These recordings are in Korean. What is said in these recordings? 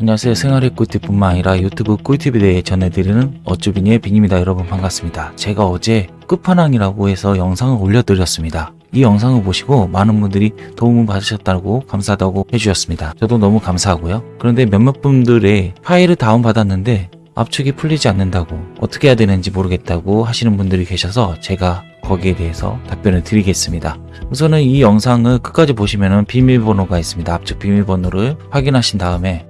안녕하세요. 생활의 꿀팁뿐만 아니라 유튜브 꿀팁에 대해 전해드리는 어쭈비니의 빈입니다. 여러분 반갑습니다. 제가 어제 끝판왕이라고 해서 영상을 올려드렸습니다. 이 영상을 보시고 많은 분들이 도움을 받으셨다고 감사하다고 해주셨습니다. 저도 너무 감사하고요. 그런데 몇몇 분들의 파일을 다운받았는데 압축이 풀리지 않는다고 어떻게 해야 되는지 모르겠다고 하시는 분들이 계셔서 제가 거기에 대해서 답변을 드리겠습니다. 우선은 이 영상을 끝까지 보시면 비밀번호가 있습니다. 압축 비밀번호를 확인하신 다음에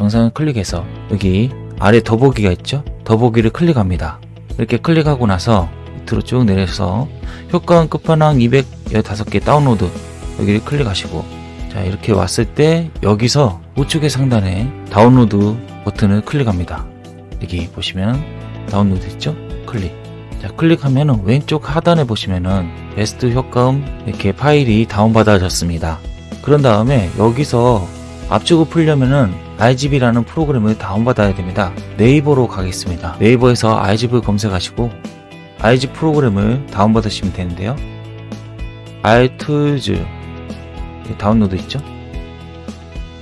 영상을 클릭해서 여기 아래 더보기가 있죠? 더보기를 클릭합니다. 이렇게 클릭하고 나서 밑으로 쭉 내려서 효과음 끝판왕 215개 다운로드 여기를 클릭하시고 자 이렇게 왔을 때 여기서 우측의 상단에 다운로드 버튼을 클릭합니다. 여기 보시면 다운로드 있죠? 클릭 자 클릭하면 왼쪽 하단에 보시면은 베스트 효과음 이렇게 파일이 다운받아졌습니다. 그런 다음에 여기서 압축을 풀려면은 iGB라는 프로그램을 다운받아야 됩니다. 네이버로 가겠습니다. 네이버에서 iGB 검색하시고 iG 프로그램을 다운받으시면 되는데요. iTools 다운로드 있죠?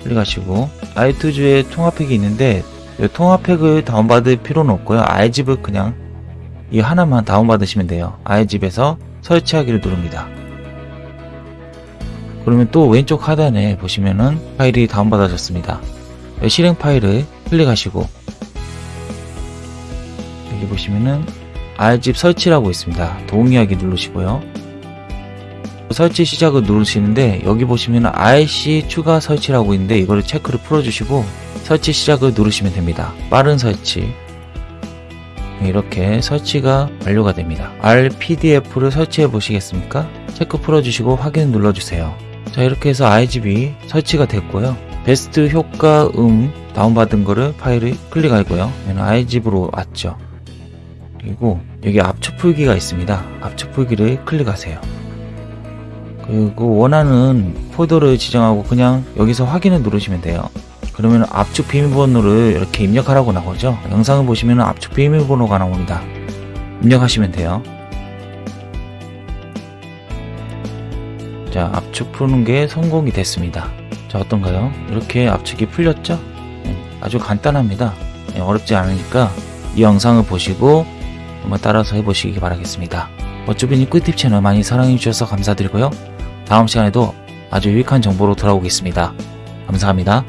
클릭하시고 iTools에 통합팩이 있는데 이 통합팩을 다운받을 필요는 없고요. iGB을 그냥 이 하나만 다운받으시면 돼요. iGB에서 설치하기를 누릅니다. 그러면 또 왼쪽 하단에 보시면은 파일이 다운받아졌습니다. 실행 파일을 클릭하시고 여기 보시면은 R집 설치라고 있습니다. 동의하기 누르시고요. 설치 시작을 누르시는데 여기 보시면 RC 추가 설치라고 있는데 이거를 체크를 풀어주시고 설치 시작을 누르시면 됩니다. 빠른 설치 이렇게 설치가 완료가 됩니다. 알PDF를 설치해 보시겠습니까? 체크 풀어주시고 확인 눌러주세요. 자 이렇게 해서 알집 설치가 됐고요. 베스트 효과음 다운받은 거를 파일을 클릭하고요. 얘는 알집으로 왔죠. 그리고 여기 압축 풀기가 있습니다. 압축 풀기를 클릭하세요. 그리고 원하는 폴더를 지정하고 그냥 여기서 확인을 누르시면 돼요. 그러면 압축 비밀번호를 이렇게 입력하라고 나오죠. 영상을 보시면 압축 비밀번호가 나옵니다. 입력하시면 돼요. 자, 압축 푸는 게 성공이 됐습니다. 자, 어떤가요? 이렇게 압축이 풀렸죠? 네, 아주 간단합니다. 네, 어렵지 않으니까 이 영상을 보시고 한번 따라서 해보시기 바라겠습니다. 어쭈비니 꿀팁 채널 많이 사랑해주셔서 감사드리고요. 다음 시간에도 아주 유익한 정보로 돌아오겠습니다. 감사합니다.